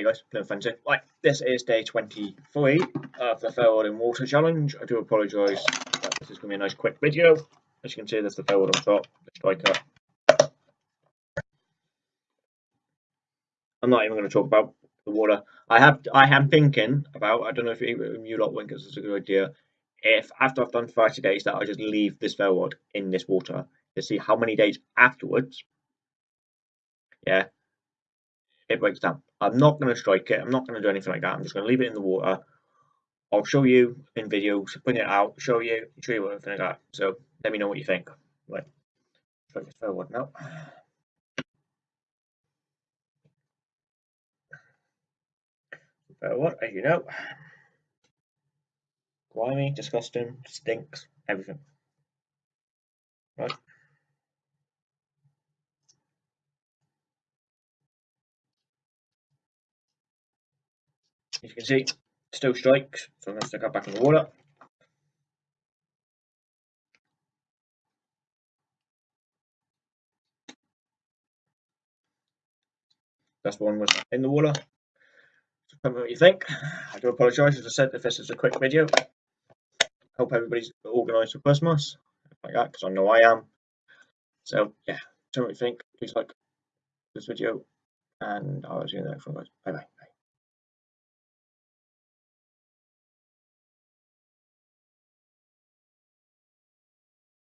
Hey guys, Plymouth Fancy. Right, this is day 23 of the Ferro Rod and Water Challenge. I do apologise this is going to be a nice quick video. As you can see, there's the ferro rod on top, the striker. I'm not even going to talk about the water. I have, I am thinking about, I don't know if you, you lot think is a good idea, if after I've done 30 days that I just leave this ferro rod in this water to see how many days afterwards, yeah, it breaks down. I'm not going to strike it. I'm not going to do anything like that. I'm just going to leave it in the water. I'll show you in videos, bring it out, show you, show you everything like that. So let me know what you think. Right, strike this ferro rod now. Ferro rod, as you know, grimy, disgusting, stinks, everything. Right. As you can see, still strikes, so I'm going to stick that back in the water. That's one was in the water. So tell me what you think. I do apologise, as I said, if this is a quick video. Hope everybody's organised for Christmas, like that, because I know I am. So, yeah, tell me what you think. Please like this video, and I'll see you in the next one, guys. Bye bye.